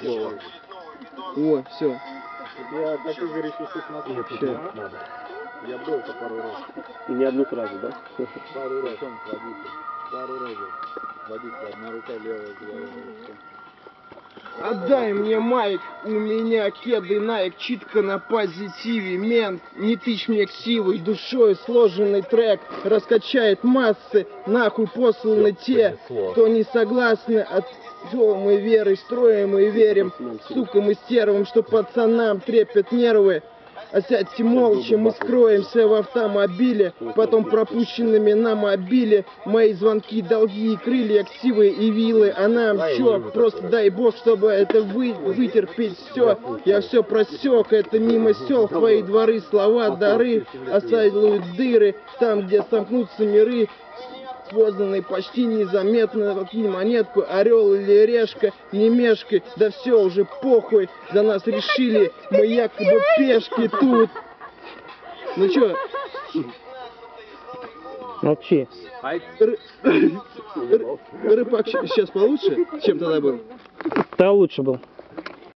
слово. О, все. Я на Вообще. Я был по пару раз. И не одну фразу, да? Пару раз. Водитель. Пару раз. Водитель, одна рука левая. Отдай мне майк, у меня кеды Найк, читка на позитиве, мент, не тычь мне ксивой, душой сложенный трек, раскачает массы, нахуй посланы те, кто не согласны, от мы верой строим и верим, сукам и стервам, что пацанам трепят нервы, а сядьте молча, мы скроемся в автомобиле, потом пропущенными на мобиле, мои звонки, долги и крылья, ксивы и вилы, а нам чё, просто дай бог, чтобы это вы, вытерпеть все, я все просек, это мимо сел, твои дворы, слова, дары, оставили дыры, там, где сомкнутся миры, Познанный почти незаметно, откинь монетку, орел или решка, не мешкай, да все уже похуй, за нас решили, мы якобы пешки тут. Ну чё, Молчи. ры- ры- рыбак сейчас получше, чем тогда был? Да лучше был.